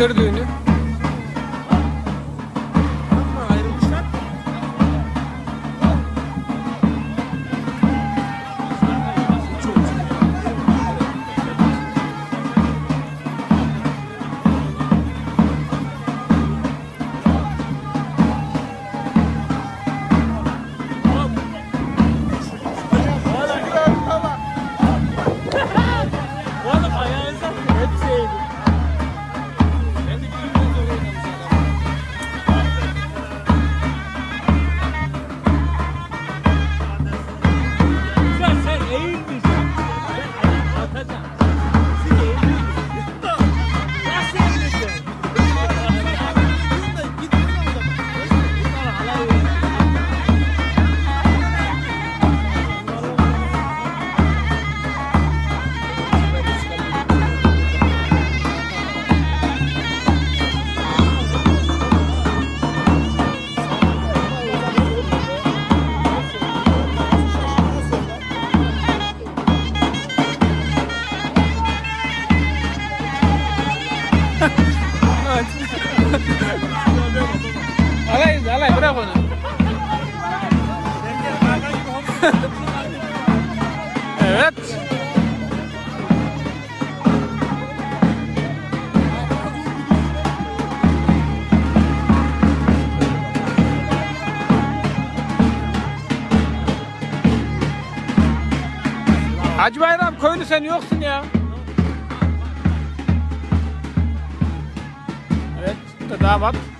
kır düğünü. Alay, alay bırak onu. evet. Hacı Bayram köylü sen yoksun ya. Evet, bu da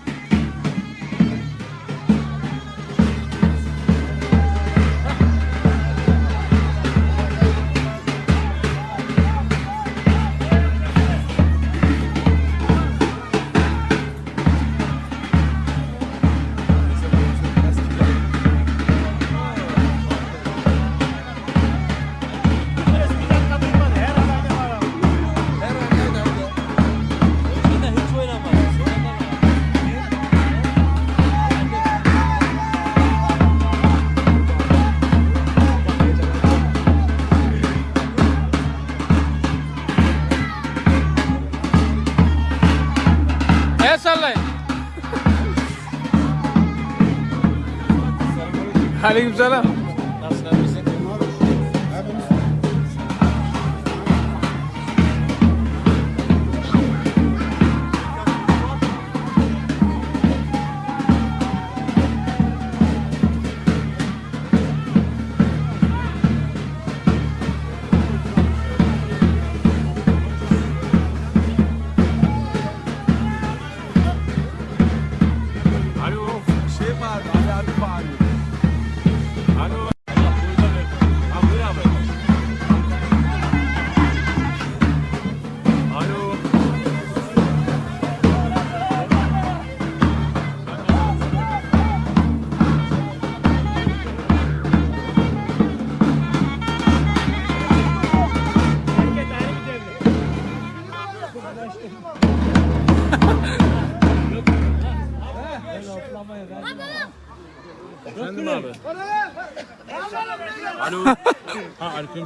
Aleykümselam. Nasılsın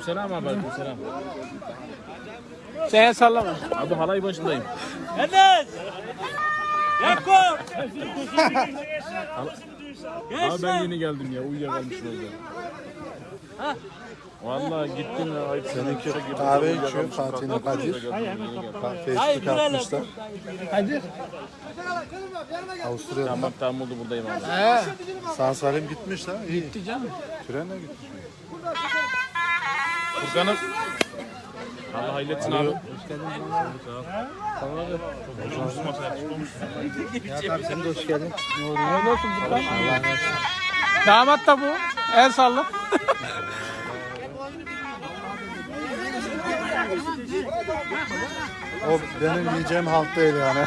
Ha aleykümselam abi aleykümselam. Sen el sallama. Abi halay başındayım. Enes! Yakup! Abi ben yeni geldim ya uyuyakalmışım orada. Vallahi gittim ya ayıp seninki Kahve içiyor Fatih'le Kadir. Facebook atmışlar. Hadi. Avusturya'dan. Tamam tamam oldu buradayım abi. Sağ salim gitmiş. İyi. Gitti canım. Trenle gitmiş. Furkan'ım. Allah hayırlı etsin abi. Sen de hoş geldin. Hayırlı olsun Furkan. Damat da bu. El salla. O benim yiyeceğim halt değil yani.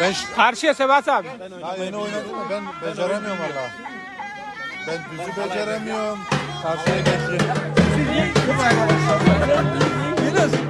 Ben Karşıya Sebat abi. daha yeni oynadım ama ben beceremiyorum valla. Ben düzü beceremiyorum. Karşıya geçeyim. Beleza?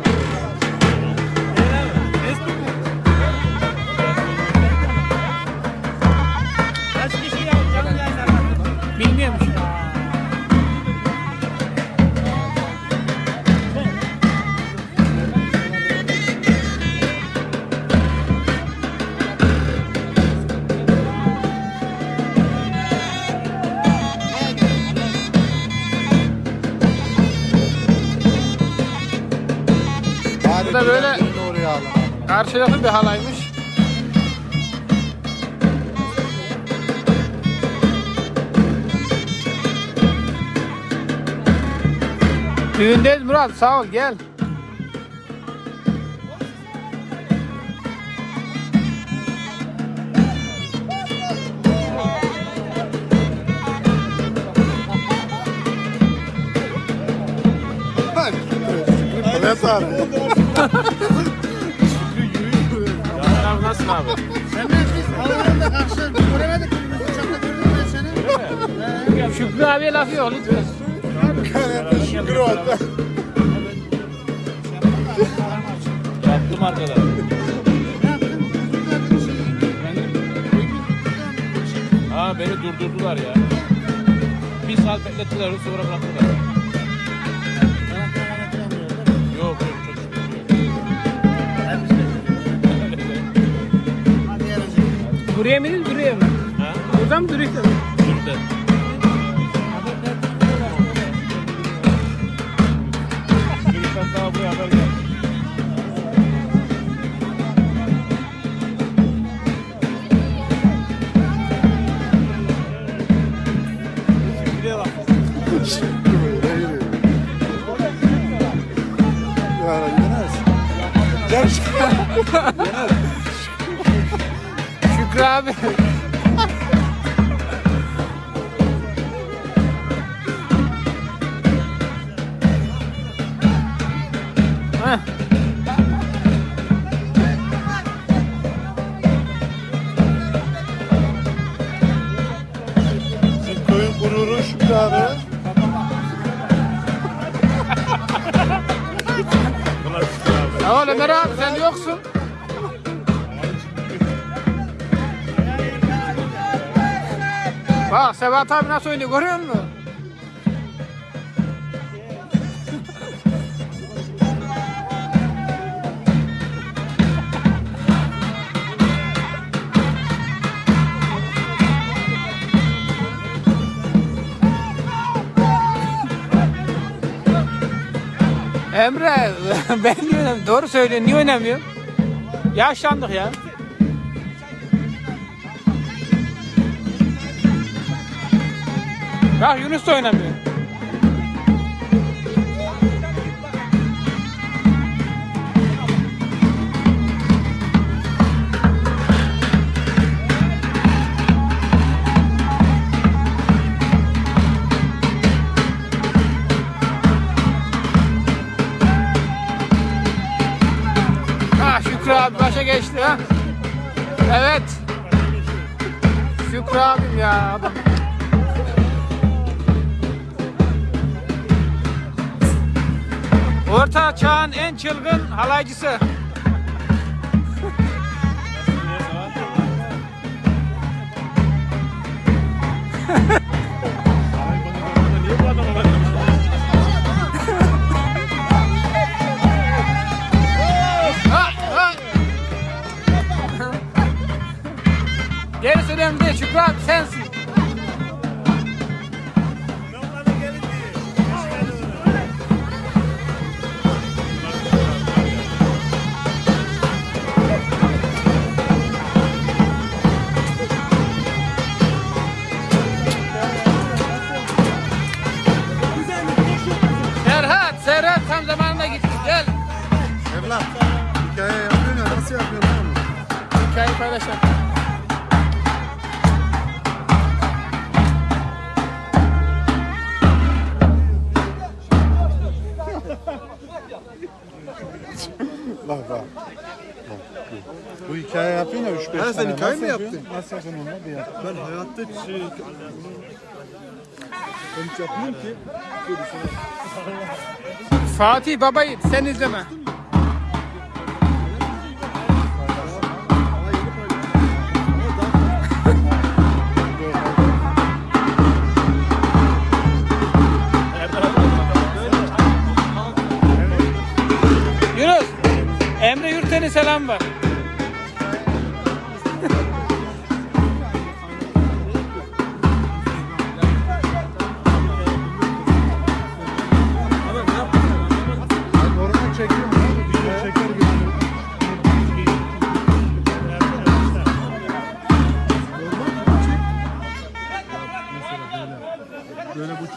Alın. karşılıklı bir halaymış. Düğündeyiz Murat sağ ol gel. Ne sarı? Canan abi nasılsın abi? Şükrü abiye laf yok lütfen. Şükür oldu. Yaptım arkadaş. Ha beni durdurdular ya. Bir saat beklettiler sonra bıraktılar. Buraya mı değil buraya mı? Ha? Buradan mı duruyor? Şurada. Bir sen daha buraya haber gel. Ya Bizim köyün gururu Şükrü abi. Ya oğlum Ömer sen yoksun. Bak Sebat abi nasıl oynuyor görüyor musun? Emre ben niye oynamıyorum? Doğru söylüyorsun niye oynamıyorum? Yaşlandık ya. Bak Yunus da oynamıyor. Abi başa geçti ha. Evet. Şükrü abim ya. Orta çağın en çılgın halaycısı. Şükrü abi sensin. Serhat, Serhat tam zamanında gitti. Gel. Evlat. Hikaye yapıyorsun ya nasıl yapıyorsun? Hikayeyi paylaşalım. Bak bak. Bu hikaye yapıyorsun ya 3-5 tane. sen hikaye mi yaptın? Nasıl yapıyorsun onu bir yap. Ben hayatta şey... Ben hiç yapmıyorum ki. Fatih Baba Yiğit sen izleme. Selam var.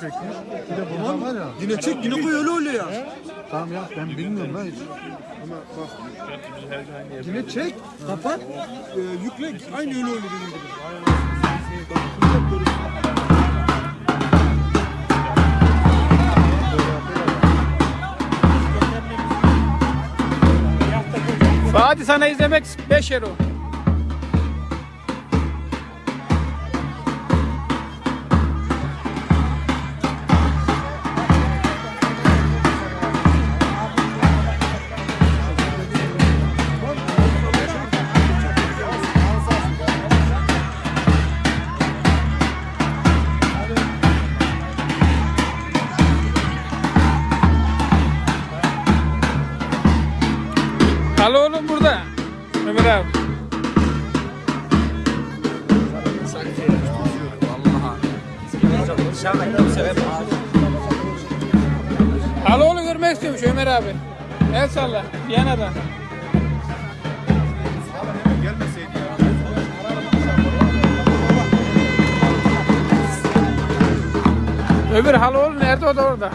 Bir de bundan var ya. Yine çek yine koy öyle öyle ya. Tamam ya ben bilmiyorum lan hiç. Ama bak. Yine çek, kapat, e, yükle. Aynı öyle öyle dediğim gibi. Fatih sana izlemek 5 euro. Al oğlum görmek istiyormuş Ömer abi. El salla. Viyana'dan. Öbür hal oğlum nerede o da orada.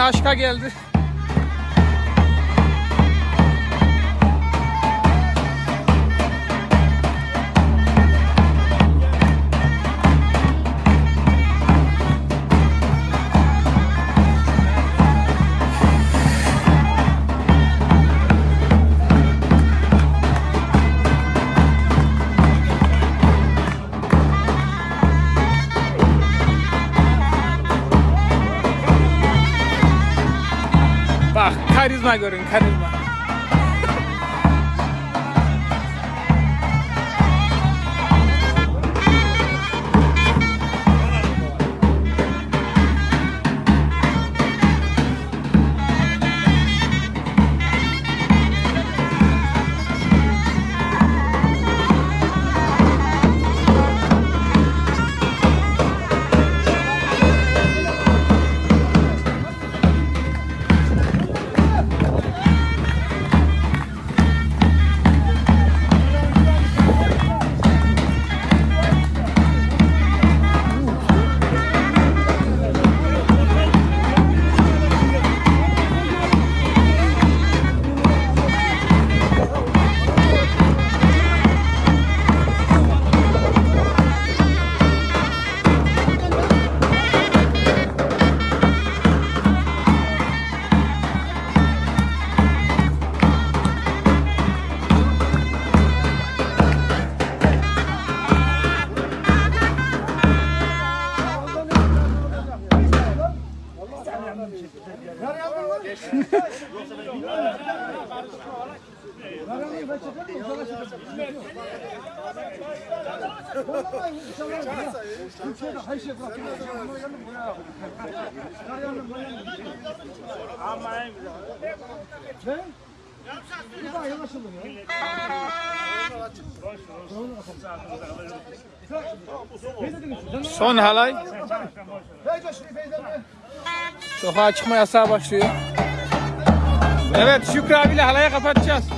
Aşka geldi. not going to Son halay. Sokağa çıkma yasağı başlıyor. Evet Şükrü abiyle halaya kapatacağız.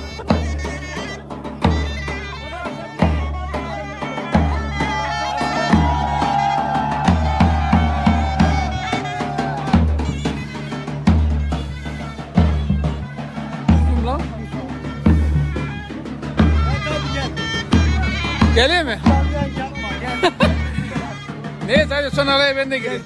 Geleyim mi? Neyse hadi son halaya ben de gireyim.